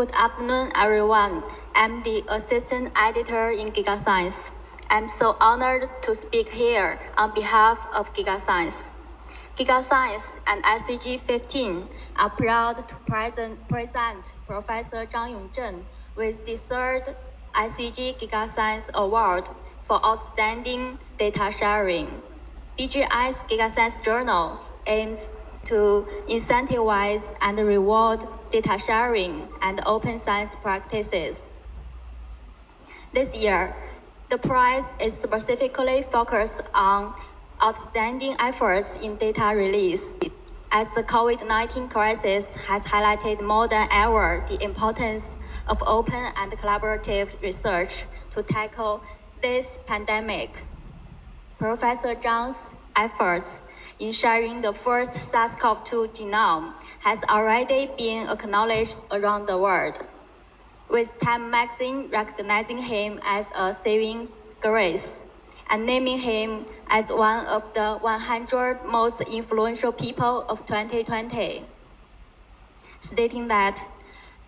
Good afternoon, everyone. I'm the assistant editor in GigaScience. I'm so honored to speak here on behalf of GigaScience. GigaScience and ICG 15 are proud to present, present Professor Zhang Yongzhen with the third ICG GigaScience Award for outstanding data sharing. BGI's GigaScience Journal aims to incentivize and reward data sharing and open science practices. This year, the prize is specifically focused on outstanding efforts in data release. As the COVID-19 crisis has highlighted more than ever the importance of open and collaborative research to tackle this pandemic. Professor Zhang's efforts in sharing the first SARS-CoV-2 genome has already been acknowledged around the world, with Time magazine recognizing him as a saving grace and naming him as one of the 100 most influential people of 2020, stating that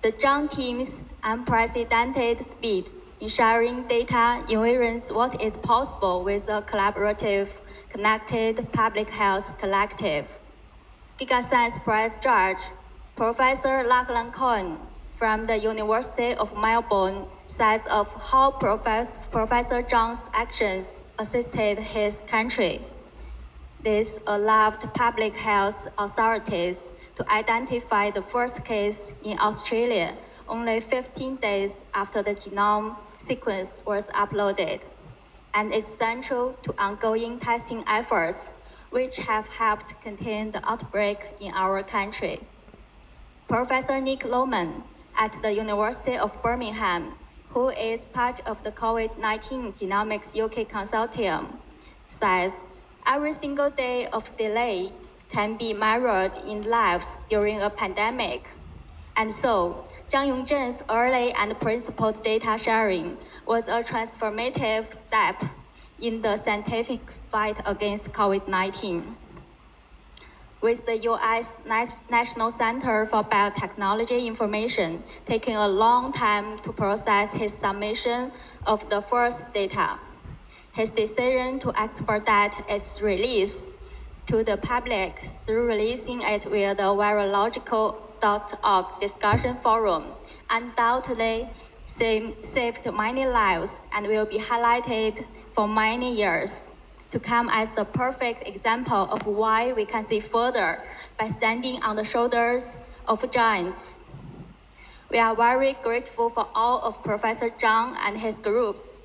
the Zhang team's unprecedented speed in sharing data envisions what is possible with a collaborative Connected Public Health Collective. GigaScience Prize Judge, Professor Lachlan Coin from the University of Melbourne says of how Professor, Zhang's actions assisted his country. This allowed public health authorities to identify the first case in Australia only 15 days after the genome sequence was uploaded and is central to ongoing testing efforts, which have helped contain the outbreak in our country. Professor Nick Loman at the University of Birmingham, who is part of the COVID-19 Genomics UK Consortium, says every single day of delay can be measured in lives during a pandemic. And so, Zhang Yongzhen's early and principled data sharing was a transformative step in the scientific fight against COVID-19. With the U.S. National Center for Biotechnology Information taking a long time to process his submission of the first data, his decision to expedite its release to the public through releasing it via the virological.org discussion forum undoubtedly saved many lives and will be highlighted for many years to come as the perfect example of why we can see further by standing on the shoulders of giants. We are very grateful for all of Professor Zhang and his group's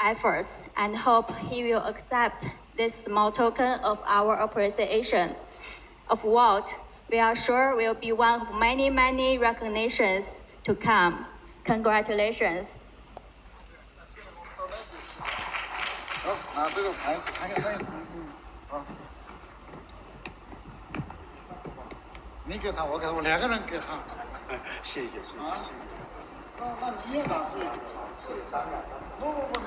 efforts and hope he will accept this small token of our appreciation of what we are sure will be one of many, many recognitions to come. Congratulations. 好，拿这个牌子看看那，好。你给他，我给他，我两个人给他。谢谢谢谢。啊，那那你也拿这个，不不不，